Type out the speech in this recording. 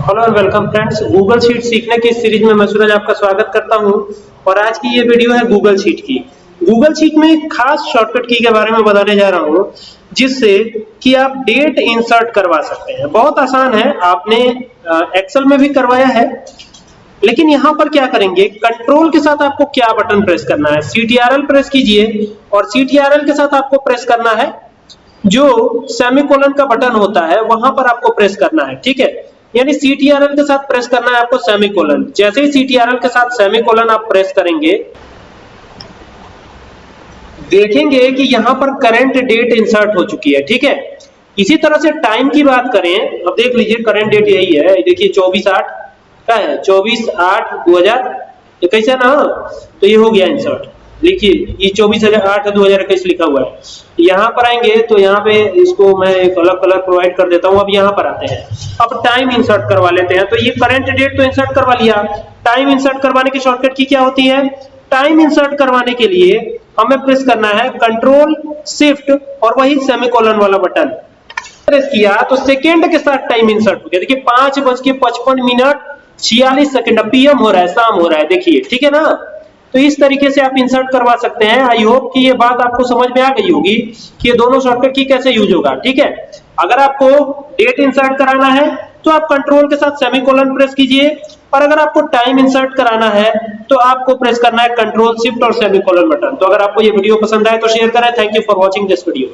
Hello and welcome friends Google sheet सीखने की series में मैं सूरज आपका स्वागत करता हूँ। और आज की ये वीडियो है गूगल शीट की। गूगल शीट में एक खास शॉर्टकट की के बारे में बताने जा रहा हूँ, जिससे कि आप डेट इंसर्ट करवा सकते हैं। बहुत आसान है। आपने एक्सेल में भी करवाया है। लेकिन यहाँ पर क्या करेंगे? कंट्रोल के साथ आपको क्या बटन प्रेस करना है? सीटीआरएल प्रेस कीजिए। और सीटीआरएल के साथ आपको प्रेस करना है जो सेमीकोलन का बटन होता है, वहाँ पर आपको प्रेस करना है। ठीक है? यानी सीटीआरएल के साथ प्रेस करना है आपको सेमीकोलन जैसे ही सीटीआरएल के साथ सेमीकोलन आप प्रेस करेंगे, देखेंगे कि यहाँ पर करंट डेट इंसर्ट हो चुकी है, ठीक है? इसी तरह से टाइम की बात करें, अब देख लीजिए करंट डेट यही है। देखिए, चौबीस आठ, क्या है? चौबीस आठ दो हज़ार है ना? तो ये हो गया इंसर्ट लिखिए। ये चौबीस हज़ार आठ दो हज़ार इक्कीस लिखा हुआ है। यहाँ पर आएँगे तो यहाँ पे इसको मैं एक अलग कलर प्रोवाइड कर देता हूँ। अब यहाँ पर आते हैं। अब टाइम इंसर्ट करवा लेते हैं। तो ये करंट डेट तो इंसर्ट करवा लिया। टाइम इंसर्ट करवाने की शॉर्टकट की क्या होती है? टाइम इंसर्ट करवाने के लिए हमें प्रेस करना है कंट्रोल शिफ्ट और वही सेमीकोलन वाला बटन प्रेस किया तो सेकेंड के साथ टाइम इंसर्ट हो गया। देखिए, पाँच बज के पचपन मिनट छियालीस सेकेंड पीएम हो रहा है, शाम हो रहा है। देखिए, ठीक है ना? तो इस तरीके से आप इंसर्ट करवा सकते हैं। आई होप कि ये बात आपको समझ में आ गई होगी कि ये दोनों शॉर्टकट की कैसे यूज़ होगा, ठीक है? अगर आपको डेट इंसर्ट कराना है तो आप कंट्रोल के साथ सेमीकोलन प्रेस कीजिए। और अगर आपको टाइम इंसर्ट कराना है तो आपको प्रेस करना है कंट्रोल शिफ्ट और सेमीकोलन बटन तो अगर आपको ये वीडियो पसंद आए तो शेयर करें। Thank you for watching this video